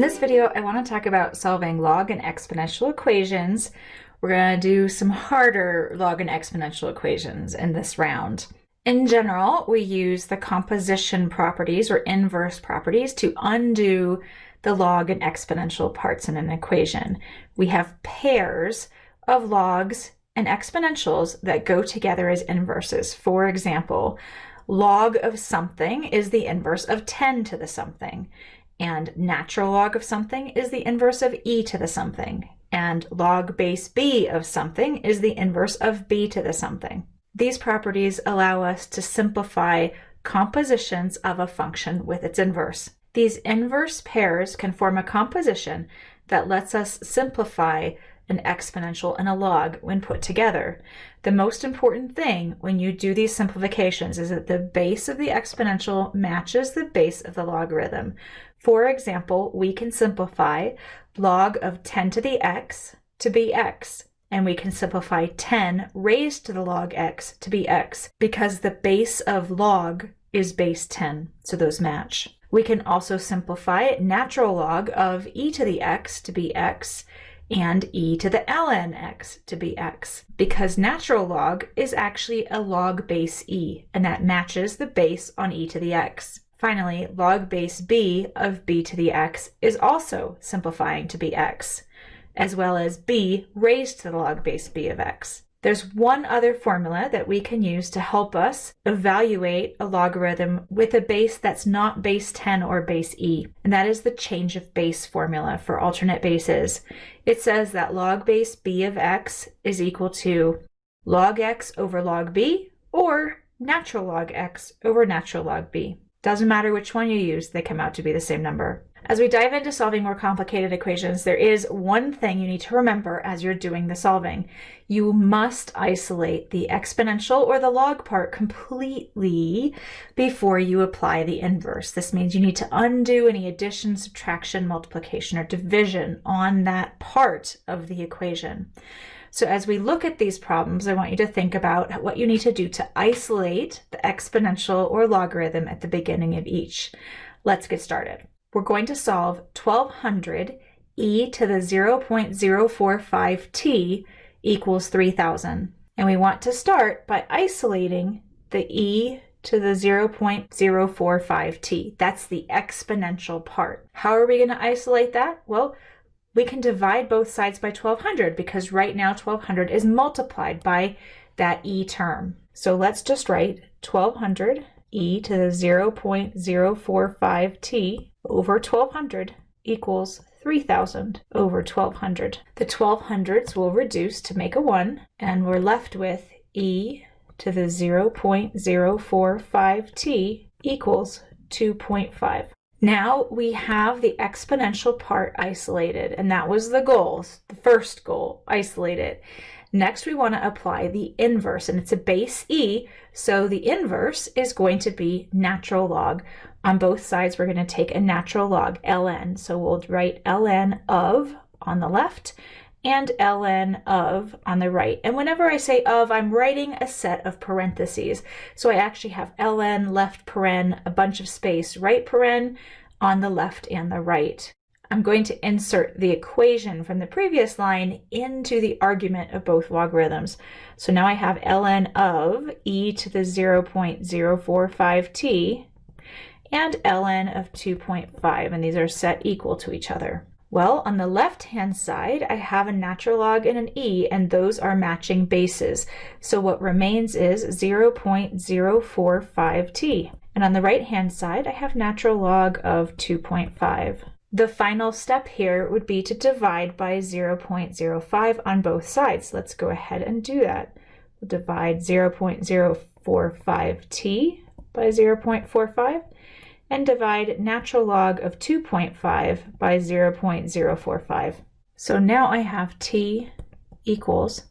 In this video, I want to talk about solving log and exponential equations. We're going to do some harder log and exponential equations in this round. In general, we use the composition properties or inverse properties to undo the log and exponential parts in an equation. We have pairs of logs and exponentials that go together as inverses. For example, log of something is the inverse of 10 to the something, and natural log of something is the inverse of e to the something, and log base b of something is the inverse of b to the something. These properties allow us to simplify compositions of a function with its inverse. These inverse pairs can form a composition that lets us simplify an exponential, and a log when put together. The most important thing when you do these simplifications is that the base of the exponential matches the base of the logarithm. For example, we can simplify log of 10 to the x to be x, and we can simplify 10 raised to the log x to be x because the base of log is base 10, so those match. We can also simplify natural log of e to the x to be x and e to the ln x to be x, because natural log is actually a log base e, and that matches the base on e to the x. Finally, log base b of b to the x is also simplifying to be x, as well as b raised to the log base b of x. There's one other formula that we can use to help us evaluate a logarithm with a base that's not base 10 or base e, and that is the change of base formula for alternate bases. It says that log base b of x is equal to log x over log b or natural log x over natural log b. Doesn't matter which one you use, they come out to be the same number. As we dive into solving more complicated equations, there is one thing you need to remember as you're doing the solving. You must isolate the exponential or the log part completely before you apply the inverse. This means you need to undo any addition, subtraction, multiplication, or division on that part of the equation. So as we look at these problems, I want you to think about what you need to do to isolate the exponential or logarithm at the beginning of each. Let's get started we're going to solve 1200 e to the 0.045t equals 3000. And we want to start by isolating the e to the 0.045t. That's the exponential part. How are we going to isolate that? Well, we can divide both sides by 1200 because right now 1200 is multiplied by that e term. So let's just write 1200 e to the 0.045t over 1200 equals 3000 over 1200. The 1200s will reduce to make a 1, and we're left with e to the 0.045t equals 2.5. Now we have the exponential part isolated, and that was the goal, the first goal, isolate it. Next, we want to apply the inverse, and it's a base e, so the inverse is going to be natural log. On both sides, we're going to take a natural log, ln. So we'll write ln of on the left and ln of on the right. And whenever I say of, I'm writing a set of parentheses. So I actually have ln, left paren, a bunch of space, right paren on the left and the right. I'm going to insert the equation from the previous line into the argument of both logarithms. So now I have ln of e to the 0.045t and ln of 2.5, and these are set equal to each other. Well, on the left-hand side, I have a natural log and an e, and those are matching bases. So what remains is 0.045t. And on the right-hand side, I have natural log of 2.5. The final step here would be to divide by 0.05 on both sides. Let's go ahead and do that. We'll divide 0.045t by 0.45 and divide natural log of 2.5 by 0.045. So now I have t equals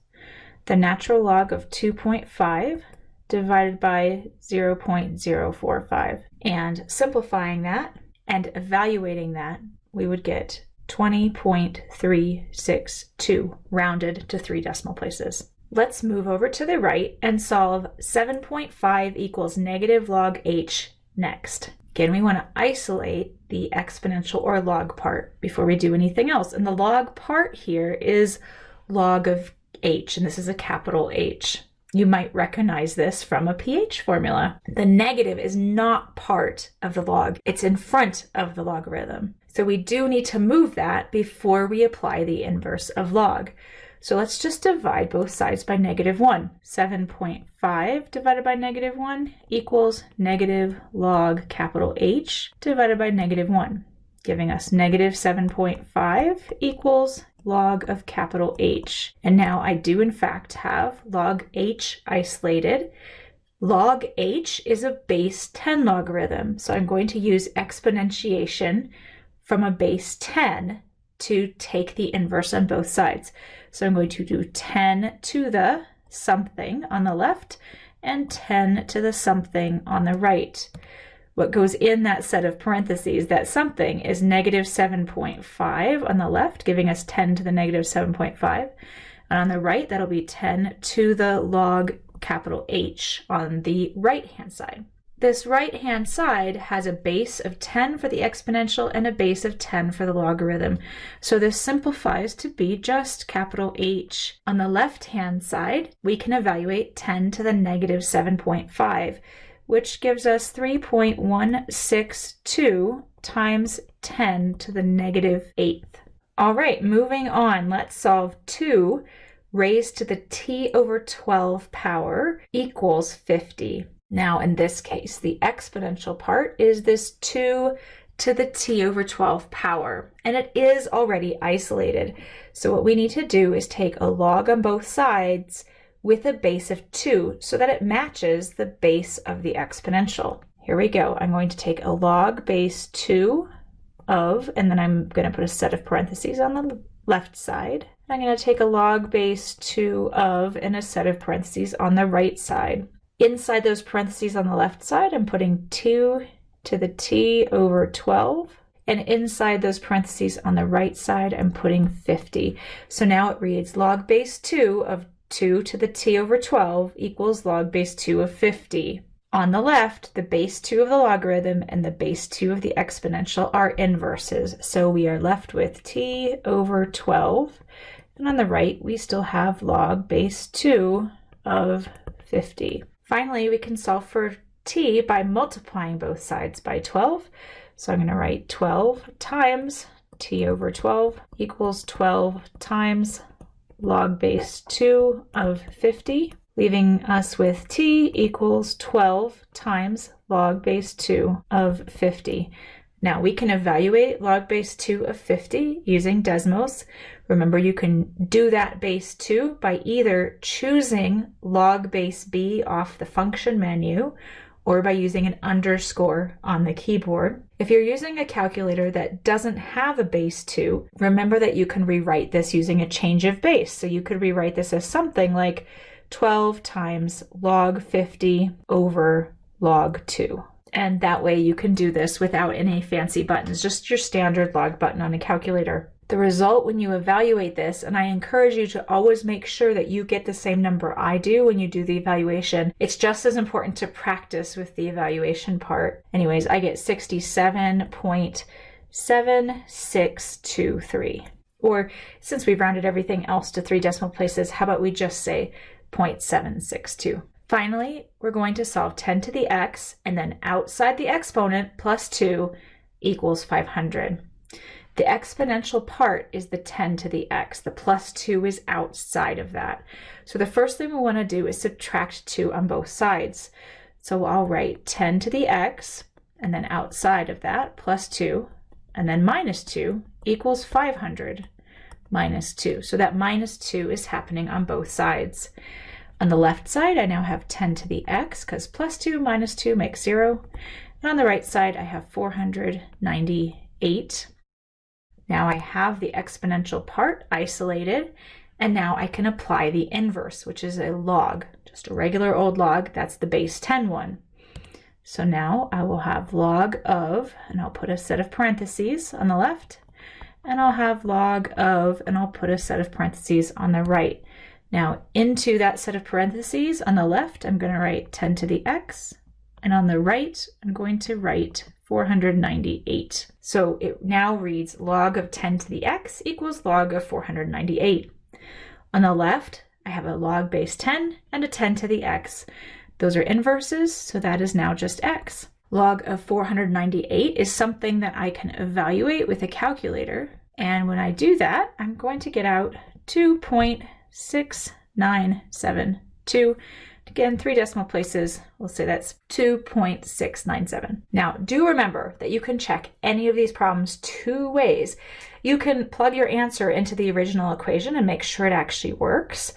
the natural log of 2.5 divided by 0.045. And simplifying that and evaluating that, we would get 20.362 rounded to three decimal places. Let's move over to the right and solve 7.5 equals negative log h next. Again, we want to isolate the exponential or log part before we do anything else. And the log part here is log of h, and this is a capital H. You might recognize this from a pH formula. The negative is not part of the log, it's in front of the logarithm. So we do need to move that before we apply the inverse of log. So let's just divide both sides by negative 1. 7.5 divided by negative 1 equals negative log capital H divided by negative 1, giving us negative 7.5 equals log of capital H. And now I do in fact have log H isolated. Log H is a base 10 logarithm, so I'm going to use exponentiation from a base 10 to take the inverse on both sides. So I'm going to do 10 to the something on the left and 10 to the something on the right. What goes in that set of parentheses, that something, is negative 7.5 on the left, giving us 10 to the negative 7.5. And on the right, that'll be 10 to the log capital H on the right-hand side. This right-hand side has a base of 10 for the exponential and a base of 10 for the logarithm. So this simplifies to be just capital H. On the left-hand side, we can evaluate 10 to the negative 7.5 which gives us 3.162 times 10 to the negative negative eighth. All right, moving on, let's solve 2 raised to the t over 12 power equals 50. Now, in this case, the exponential part is this 2 to the t over 12 power, and it is already isolated. So what we need to do is take a log on both sides with a base of 2 so that it matches the base of the exponential. Here we go. I'm going to take a log base 2 of, and then I'm going to put a set of parentheses on the left side. I'm going to take a log base 2 of and a set of parentheses on the right side. Inside those parentheses on the left side, I'm putting 2 to the t over 12. And inside those parentheses on the right side, I'm putting 50. So now it reads log base 2 of 2 to the t over 12 equals log base 2 of 50. On the left, the base 2 of the logarithm and the base 2 of the exponential are inverses, so we are left with t over 12. And on the right, we still have log base 2 of 50. Finally, we can solve for t by multiplying both sides by 12. So I'm going to write 12 times t over 12 equals 12 times log base 2 of 50, leaving us with t equals 12 times log base 2 of 50. Now we can evaluate log base 2 of 50 using Desmos. Remember you can do that base 2 by either choosing log base b off the function menu or by using an underscore on the keyboard. If you're using a calculator that doesn't have a base 2, remember that you can rewrite this using a change of base. So you could rewrite this as something like 12 times log 50 over log 2. And that way you can do this without any fancy buttons, just your standard log button on a calculator the result when you evaluate this, and I encourage you to always make sure that you get the same number I do when you do the evaluation. It's just as important to practice with the evaluation part. Anyways, I get 67.7623. Or since we've rounded everything else to three decimal places, how about we just say 0.762? Finally, we're going to solve 10 to the x, and then outside the exponent plus 2 equals 500. The exponential part is the 10 to the x. The plus 2 is outside of that. So the first thing we want to do is subtract 2 on both sides. So I'll write 10 to the x, and then outside of that, plus 2, and then minus 2 equals 500 minus 2. So that minus 2 is happening on both sides. On the left side, I now have 10 to the x, because plus 2 minus 2 makes 0. And on the right side, I have 498 now I have the exponential part isolated, and now I can apply the inverse, which is a log, just a regular old log. That's the base 10 one. So now I will have log of, and I'll put a set of parentheses on the left, and I'll have log of, and I'll put a set of parentheses on the right. Now into that set of parentheses on the left, I'm going to write 10 to the x, And on the right, I'm going to write 498. So it now reads log of 10 to the x equals log of 498. On the left, I have a log base 10 and a 10 to the x. Those are inverses, so that is now just x. Log of 498 is something that I can evaluate with a calculator. And when I do that, I'm going to get out 2.6972 Again, three decimal places, we'll say that's 2.697. Now, do remember that you can check any of these problems two ways. You can plug your answer into the original equation and make sure it actually works,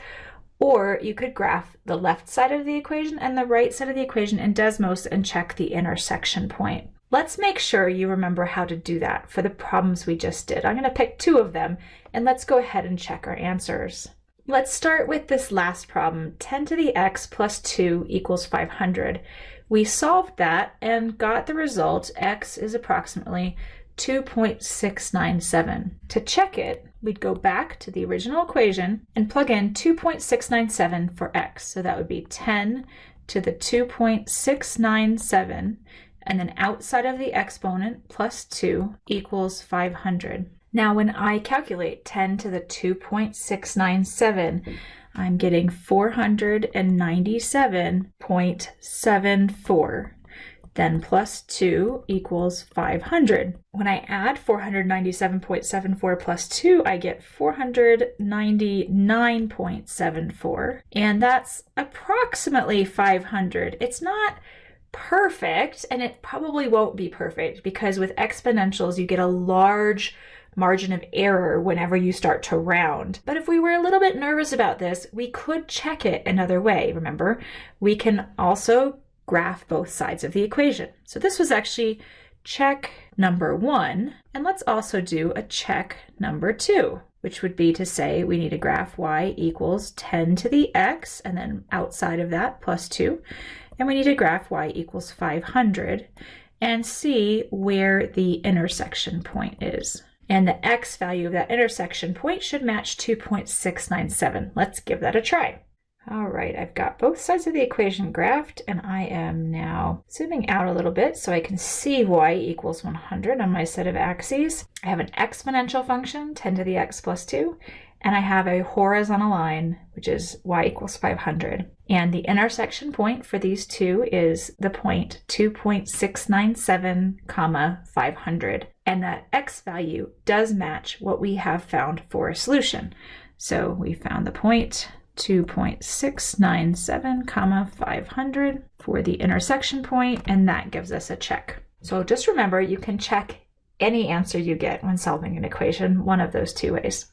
or you could graph the left side of the equation and the right side of the equation in Desmos and check the intersection point. Let's make sure you remember how to do that for the problems we just did. I'm going to pick two of them, and let's go ahead and check our answers. Let's start with this last problem. 10 to the x plus 2 equals 500. We solved that and got the result x is approximately 2.697. To check it, we'd go back to the original equation and plug in 2.697 for x. So that would be 10 to the 2.697 and then outside of the exponent plus 2 equals 500. Now when I calculate 10 to the 2.697, I'm getting 497.74. Then plus 2 equals 500. When I add 497.74 plus 2, I get 499.74. And that's approximately 500. It's not perfect, and it probably won't be perfect because with exponentials, you get a large margin of error whenever you start to round. But if we were a little bit nervous about this, we could check it another way. Remember, we can also graph both sides of the equation. So this was actually check number one. And let's also do a check number two, which would be to say we need to graph y equals 10 to the x, and then outside of that plus 2. And we need to graph y equals 500 and see where the intersection point is and the x value of that intersection point should match 2.697. Let's give that a try. All right, I've got both sides of the equation graphed and I am now zooming out a little bit so I can see y equals 100 on my set of axes. I have an exponential function, 10 to the x plus 2, and I have a horizontal line, which is y equals 500. And the intersection point for these two is the point 2.697 comma 500. And that x value does match what we have found for a solution. So we found the point 2.697 comma 500 for the intersection point, and that gives us a check. So just remember, you can check any answer you get when solving an equation one of those two ways.